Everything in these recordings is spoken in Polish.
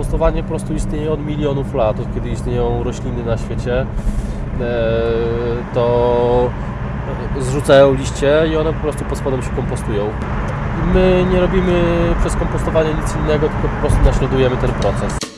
kompostowanie po prostu istnieje od milionów lat, od kiedy istnieją rośliny na świecie, e, to zrzucają liście i one po prostu pod spodem się kompostują. My nie robimy przez kompostowanie nic innego, tylko po prostu naśladujemy ten proces.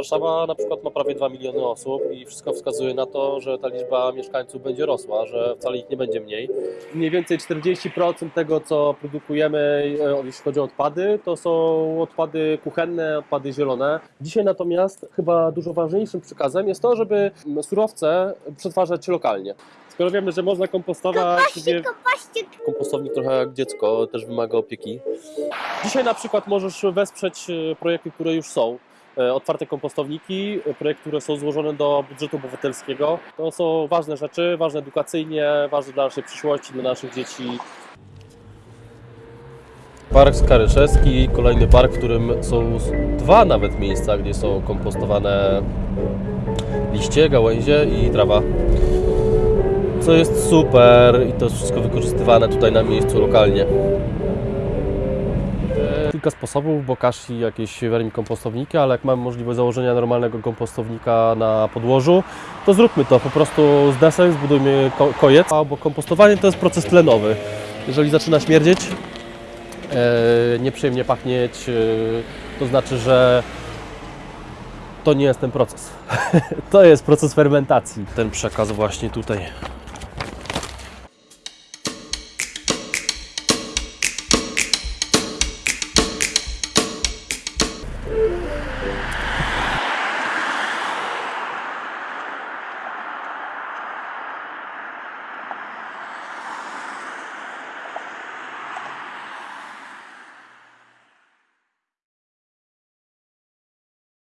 Warszawa na przykład ma prawie 2 miliony osób i wszystko wskazuje na to, że ta liczba mieszkańców będzie rosła, że wcale ich nie będzie mniej. Mniej więcej 40% tego, co produkujemy, e, jeśli chodzi o odpady, to są odpady kuchenne, odpady zielone. Dzisiaj natomiast chyba dużo ważniejszym przekazem jest to, żeby surowce przetwarzać lokalnie. Skoro wiemy, że można kompostować, sobie Kopaście, kompostownik trochę jak dziecko, też wymaga opieki. Dzisiaj na przykład możesz wesprzeć e, projekty, które już są. E, Otwarte kompostowniki, e, projekty, które są złożone do budżetu obywatelskiego. To są ważne rzeczy, ważne edukacyjnie, ważne dla naszej przyszłości, dla naszych dzieci. Park Skaryszewski, kolejny park, w którym są dwa nawet miejsca, gdzie są kompostowane liście, gałęzie i trawa co jest super i to jest wszystko wykorzystywane tutaj na miejscu lokalnie. Kilka sposobów, bo Kashi jakieś wermikompostowniky, ale jak mamy możliwość założenia normalnego kompostownika na podłożu, to zróbmy to po prostu z desek, zbudujmy ko- kojec, bo kompostowanie to jest proces tlenowy. Jeżeli zaczyna śmierdzieć, e, nieprzyjemnie pachnieć, e, to znaczy, że to nie jest ten proces. to jest proces fermentacji. Ten przekaz właśnie tutaj